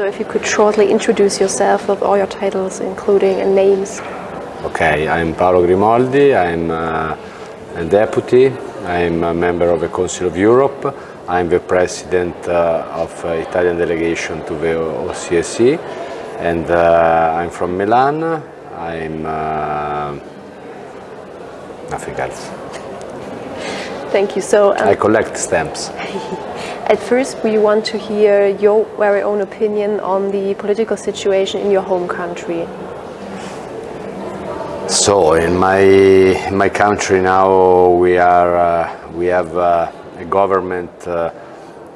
So if you could shortly introduce yourself with all your titles, including and names. Okay, I'm Paolo Grimoldi, I'm uh, a deputy, I'm a member of the Council of Europe, I'm the president uh, of uh, Italian delegation to the OSCE and uh, I'm from Milan, I'm uh, nothing else. Thank you. So um, I collect stamps. At first, we want to hear your very own opinion on the political situation in your home country. So, in my in my country now, we are uh, we have uh, a government uh,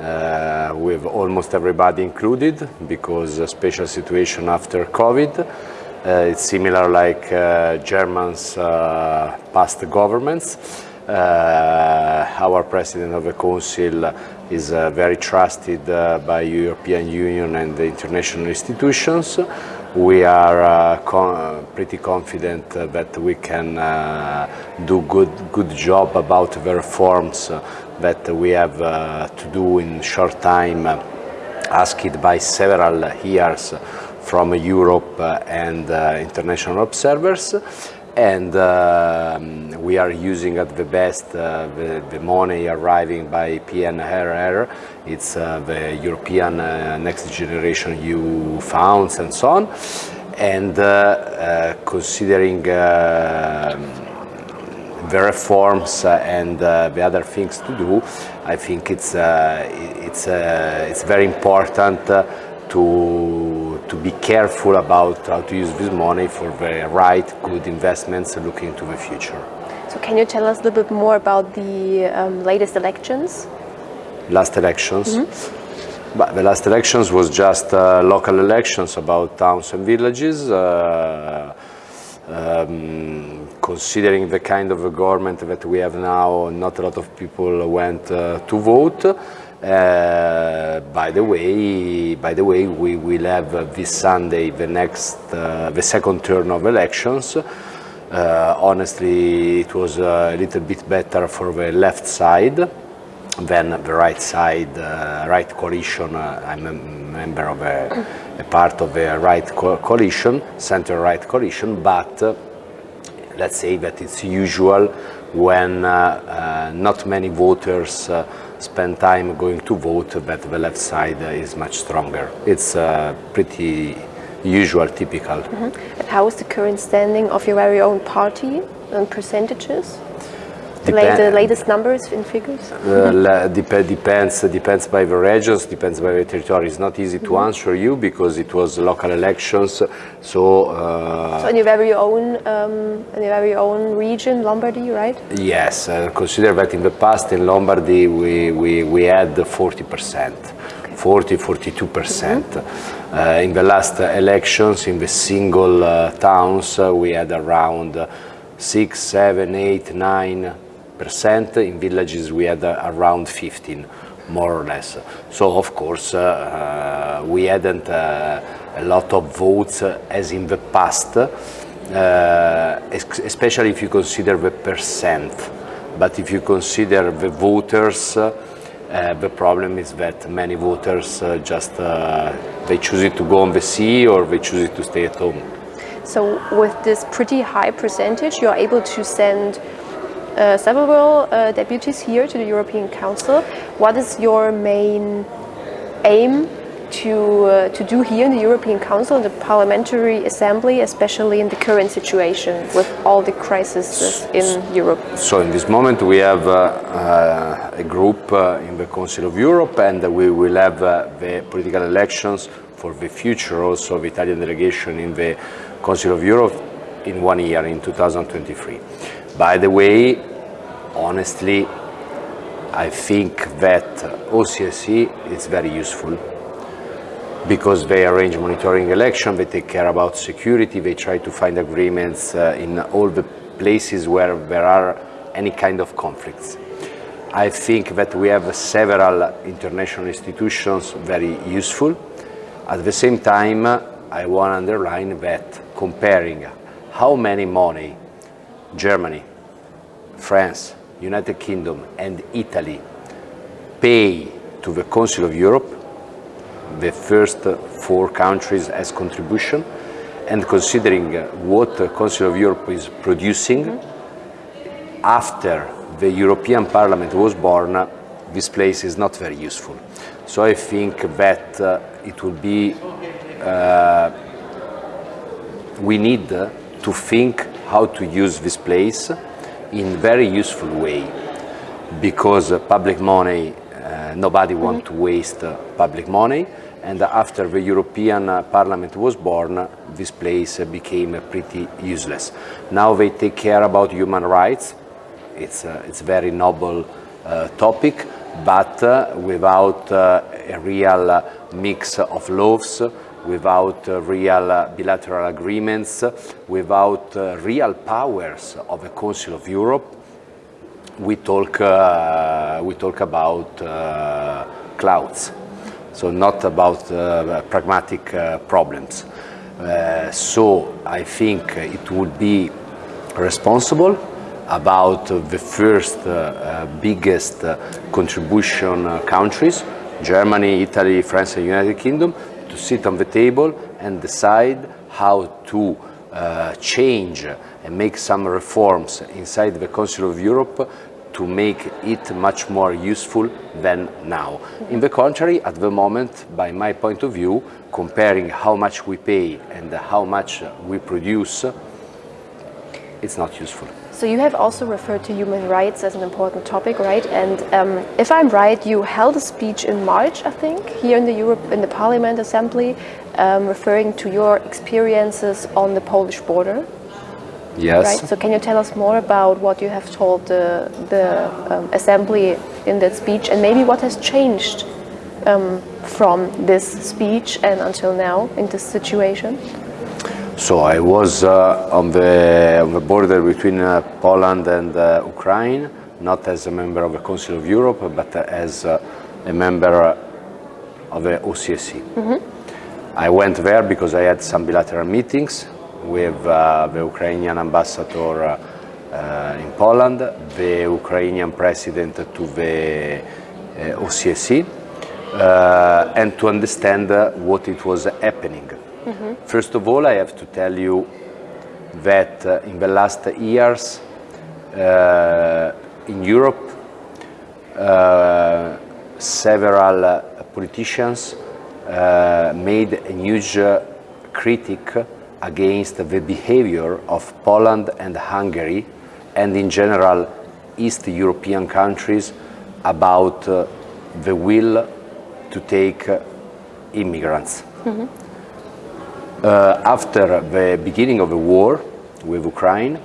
uh with almost everybody included because a special situation after COVID. Uh, it's similar like uh, Germans past governments. Uh, our president of the council is uh, very trusted uh, by European Union and the international institutions. We are uh, con uh, pretty confident uh, that we can do good good job about the reforms that we have to do in short time asked by several years from Europe and international observers and uh, we are using at the best uh, the, the, money arriving by PNRR, it's uh, the European uh, Next Generation EU funds and so on, and uh, uh, considering the reforms and the other things to do, I think it's, it's, it's very important to to be careful about how to use this money for the right, good investments looking to the future. So can you tell us a little bit more about the um, latest elections? Last elections? Mm -hmm. But the last elections was just uh, local elections about towns and villages. Uh, um, considering the kind of a government that we have now, not a lot of people went uh, to vote. Uh, by the way, by the way, we will have uh, this Sunday the next, uh, the second turn of elections. Uh, honestly, it was a little bit better for the left side than the right side, uh, right coalition. I'm a member of a, a part of the right co coalition, center-right coalition, but let's say that it's usual when not many voters spend time going to vote, but the left side is much stronger. It's uh, pretty usual, typical. Mm -hmm. And how is the current standing of your very own party and percentages? The latest numbers in figures? Uh, dep depends, depends by the regions, depends by the territory. It's not easy to mm -hmm. answer you because it was local elections. So, uh, so in your very own, um, in your very own region, Lombardy, right? Yes, uh, consider that in the past in Lombardy we, we, we had 40 percent. 40, 42 percent. Mm -hmm. uh, in the last elections, in the single uh, towns, uh, we had around 6, 7, 8, 9 percent. Percent in villages we had uh, around 15, more or less. So of course uh, uh, we hadn't a lot of votes as in the past, especially if you consider the percent. But if you consider the voters, uh, the problem is that many voters uh, just uh, they choose it to go on the sea or they choose it to stay at home. So with this pretty high percentage, you're able to send uh, several uh, deputies here to the European Council. What is your main aim to, uh, to do here in the European Council, the Parliamentary Assembly, especially in the current situation with all the crises in Europe? So in this moment we have uh, uh, a group uh, in the Council of Europe and we will have the political elections for the future also of Italian delegation in the Council of Europe in one year, in 2023. By the way, honestly, I think that OSCE is very useful because they arrange monitoring election, they take care about security, they try to find agreements uh, in all the places where there are any kind of conflicts. I think that we have several international institutions very useful. At the same time, I want to underline that comparing how many money Germany, France, United Kingdom and Italy pay to the Council of Europe, the first four countries as contribution and considering what the Council of Europe is producing, after the European Parliament was born, this place is not very useful. So I think that uh, it will be, uh, we need to think how to use this place in very useful way because public money, uh, nobody wants to waste public money and after the European Parliament was born, this place became pretty useless. Now they take care about human rights. It's a, it's a very noble uh, topic, but uh, without uh, a real mix of laws, without uh, real bilateral agreements, without uh, real powers of the Council of Europe, we talk, uh, we talk about clouds so not about uh, pragmatic uh, problems. Uh, so I think it would be responsible about the first biggest contribution countries, Germany, Italy, France and United Kingdom, to sit on the table and decide how to uh, change and make some reforms inside the Council of Europe to make it much more useful than now. In the contrary, at the moment, by my point of view, comparing how much we pay and how much we produce, it's not useful. So you have also referred to human rights as an important topic, right? And um, if I'm right, you held a speech in March, I think, here in the Europe in the Parliament Assembly, um, referring to your experiences on the Polish border. Yes. Right. So can you tell us more about what you have told the, the um, assembly in that speech and maybe what has changed um, from this speech and until now in this situation? So I was uh, on, the, on the border between uh, Poland and uh, Ukraine, not as a member of the Council of Europe, but as uh, a member of the OSCE. Mm -hmm. I went there because I had some bilateral meetings with uh, the Ukrainian ambassador uh, in Poland, the Ukrainian president to the uh, OSCE, and to understand what it was happening. Mm -hmm. First of all, I have to tell you that in the last years in Europe, several politicians made a huge critic against the behavior of Poland and Hungary and in general East European countries about uh, the will to take uh, immigrants. Mm -hmm. Uh, after the beginning of the war with Ukraine,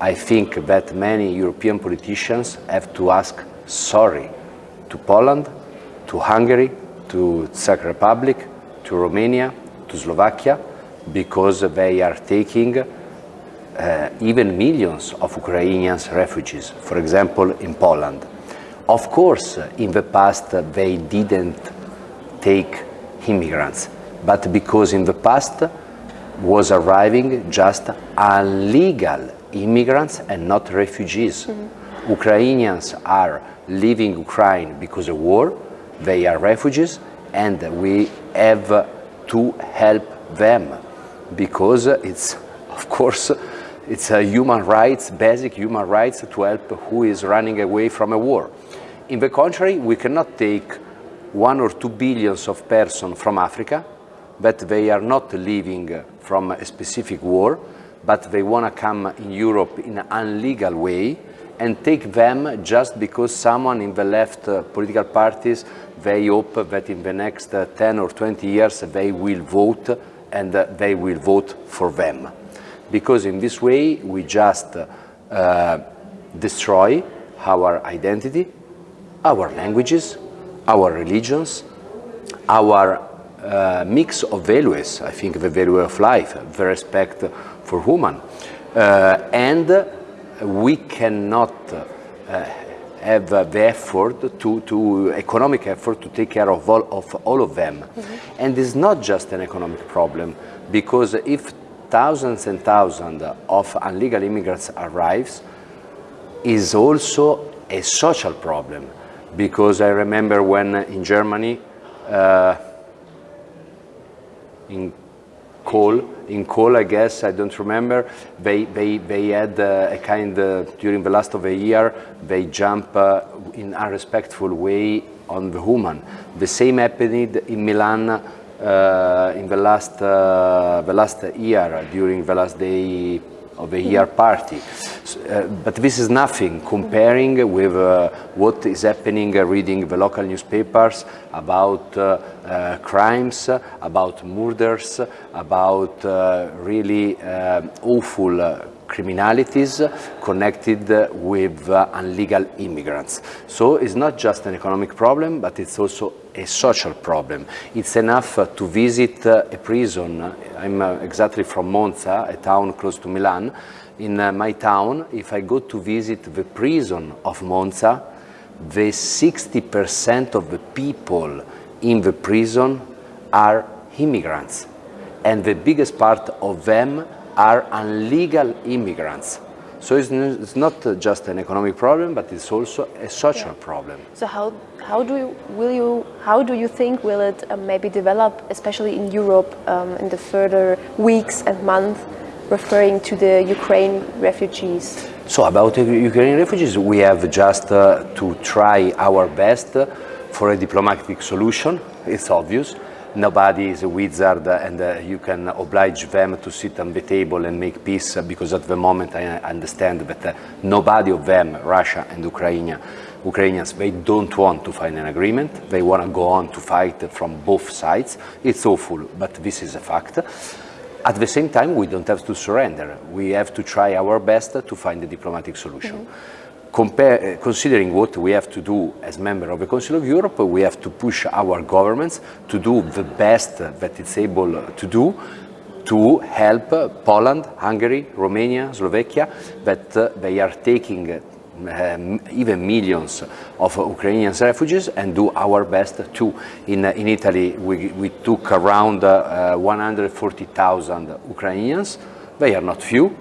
I think that many European politicians have to ask sorry to Poland, to Hungary, to Czech Republic, to Romania, to Slovakia, because they are taking uh, even millions of Ukrainians refugees, for example, in Poland. Of course, in the past, they didn't take immigrants, but because in the past was arriving just illegal immigrants and not refugees. Mm -hmm. Ukrainians are leaving Ukraine because of war, they are refugees, and we have to help them because it's, of course, it's a human rights, basic human rights to help who is running away from a war. In the contrary, we cannot take one or two billions of persons from Africa, but they are not leaving from a specific war, but they want to come in Europe in an illegal way and take them just because someone in the left uh, political parties, they hope that in the next uh, 10 or 20 years they will vote and uh, they will vote for them. Because in this way, we just uh, destroy our identity, our languages, our religions, our uh, mix of values, I think the value of life, the respect for human. Uh, and we cannot uh, have the effort to, to economic effort to take care of all of, all of them. Mm -hmm. And it's not just an economic problem because if thousands and thousands of illegal immigrants arrives, is also a social problem because I remember when in Germany uh, in Cole, in Cole, I guess, I don't remember, they, they, they had uh, a kind, uh, during the last of a year, they jump uh, in a respectful way on the woman. The same happened in Milan uh, in the last, uh, the last year, during the last day of a year party. Uh, but this is nothing comparing with uh, what is happening uh, reading the local newspapers about uh, uh, crimes, about murders, about uh, really awful criminalities connected with uh, illegal immigrants. So it's not just an economic problem, but it's also a social problem. It's enough uh, to visit uh, a prison. I'm exactly from Monza, a town close to Milan. In my town, if I go to visit the prison of Monza, the 60% of the people in the prison are immigrants. And the biggest part of them are illegal immigrants. So it's, it's not just an economic problem, but it's also a social yeah. problem. So how, how do you, will you, how do you think will it um, maybe develop, especially in Europe, um, in the further weeks and months, referring to the Ukraine refugees? So about Ukrainian refugees, we have just uh, to try our best for a diplomatic solution. It's obvious nobody is a wizard and uh, you can oblige them to sit on the table and make peace because at the moment I understand that uh, nobody of them, Russia and Ukraine, Ukrainians, they don't want to find an agreement. They want to go on to fight from both sides. It's awful, but this is a fact. At the same time, we don't have to surrender. We have to try our best to find a diplomatic solution. Mm -hmm. Compare, uh, considering what we have to do as member of the Council of Europe, we have to push our governments to do the best that it's able to do to help Poland, Hungary, Romania, Slovakia, that uh, they are taking um, even millions of Ukrainian refugees and do our best too. In, uh, in Italy, we, we took around uh, 140,000 Ukrainians. They are not few,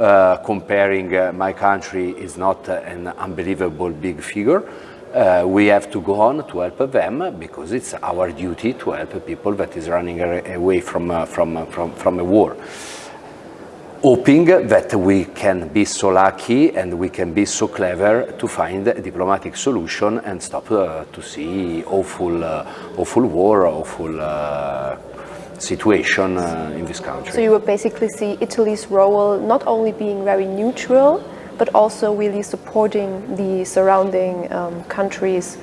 uh, comparing uh, my country is not uh, an unbelievable big figure. Uh, we have to go on to help them because it's our duty to help people that is running away from, uh, from, uh, from, from a war. Hoping that we can be so lucky and we can be so clever to find a diplomatic solution and stop to see awful, awful war, awful situation uh, in this country. So you would basically see Italy's role not only being very neutral, but also really supporting the surrounding um, countries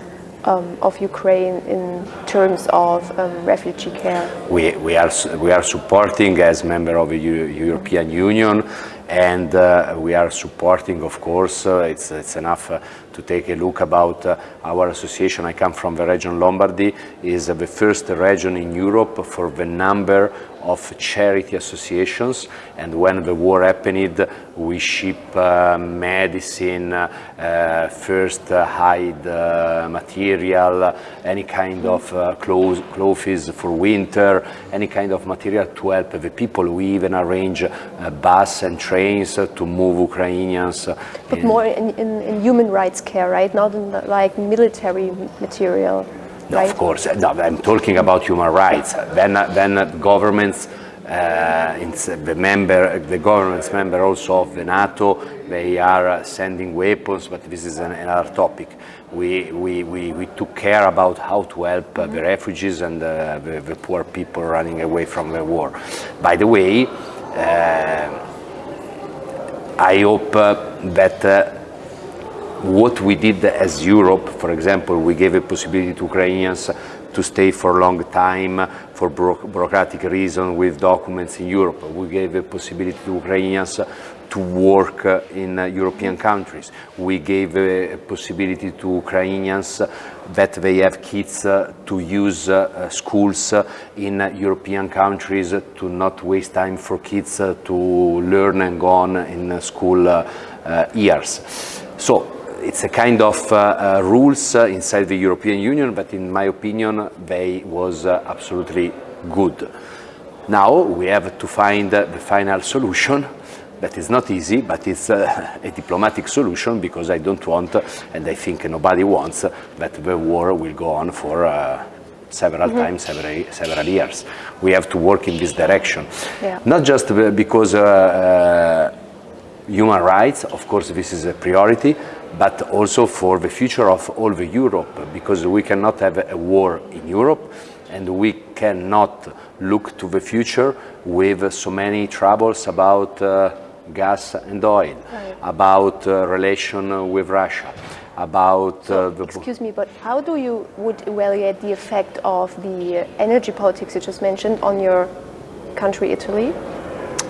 um, of Ukraine in terms of um, refugee care? We, we, are, we are supporting as member of the European Union and uh, we are supporting, of course, uh, it's, it's enough uh, to take a look about uh, our association. I come from the region Lombardy, is the first region in Europe for the number of charity associations and when the war happened we ship uh, medicine, uh, first uh, material, any kind of uh, clothes, clothes for winter, any kind of material to help the people. We even arrange uh, bus and trains to move Ukrainians. But more in, in, in, human rights care, right? Not in the, like military material. No, right? of course. No, I'm talking about human rights. Then, then governments, uh, the member, the governments member also of the NATO, they are sending weapons, but this is an, another topic. We, we, we, we, took care about how to help uh, the refugees and uh, the, the, poor people running away from the war. By the way, uh, I hope uh, that uh, what we did as Europe, for example, we gave a possibility to Ukrainians to stay for a long time for bureaucratic reasons with documents in Europe. We gave a possibility to Ukrainians to work uh, in uh, European countries. We gave a possibility to Ukrainians that they have kids uh, to use schools in European countries to not waste time for kids to learn and go on in school uh, years. So it's a kind of uh, uh, rules uh, inside the European Union, but in my opinion, they was uh, absolutely good. Now we have to find the final solution. That is not easy, but it's uh, a diplomatic solution because I don't want, and I think nobody wants, that the war will go on for several Mm-hmm. times every several years. We have to work in this direction. Yeah. Not just because uh, uh, human rights, of course, this is a priority, but also for the future of all the Europe, because we cannot have a war in Europe, and we cannot look to the future with so many troubles about uh, gas and oil, about uh, relation with Russia, about uh, the Excuse me, but how do you would evaluate the effect of the uh, energy politics you just mentioned on your country, Italy?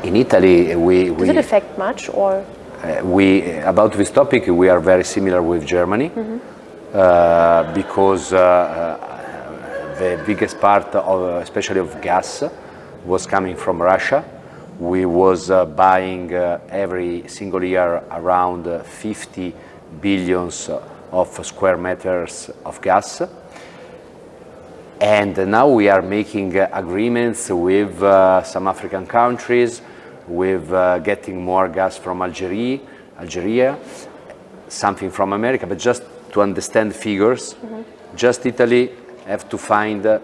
In Italy we Does we it affect much, or Uh, we about this topic we are very similar with Germany uh, because uh, uh, the biggest part of especially of gas was coming from Russia. We was uh, buying uh, every single year around uh, 50 billions of square meters of gas. And now we are making uh, agreements with uh, some African countries, with uh, getting more gas from Algeria, Algeria, something from America, but just to understand figures, just Italy have to find uh,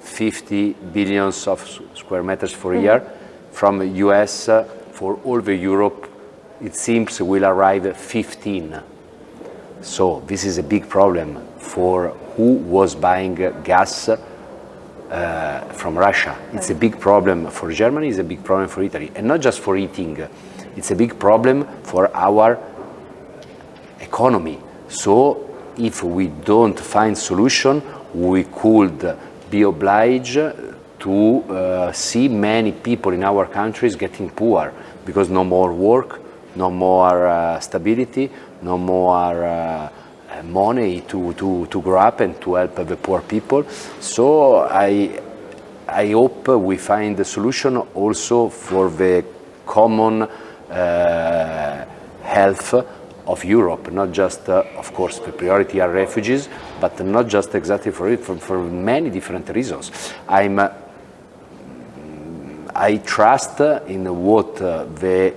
50 billions of square meters for a year. From US, uh, for all the Europe, it seems will arrive at 15. So this is a big problem for who was buying gas uh, from Russia. It's a big problem for Germany, it's a big problem for Italy, and not just for eating. It's a big problem for our economy. So if we don't find solution, we could be obliged to uh, see many people in our countries getting poor because no more work, no more uh, stability, no more uh, money to, to, to grow up and to help the poor people. So I, I hope we find a solution also for the common uh, health of Europe, not just, uh, of course, the priority are refugees, but not just exactly for it, for, for many different reasons. I'm, uh, I trust in what uh, the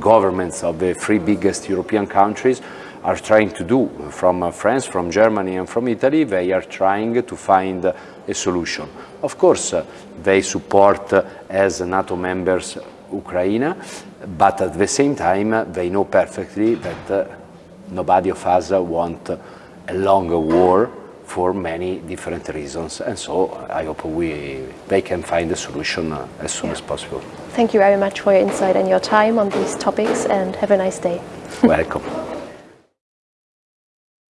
governments of the three biggest European countries are trying to do. From uh, France, from Germany and from Italy, they are trying to find a solution. Of course, uh, they support uh, as NATO members Ukraine, but at the same time, they know perfectly that nobody of us want a longer war for many different reasons. And so I hope we, they can find a solution as soon as possible. thank you very much for your insight and your time on these topics, and have a nice day. Welcome.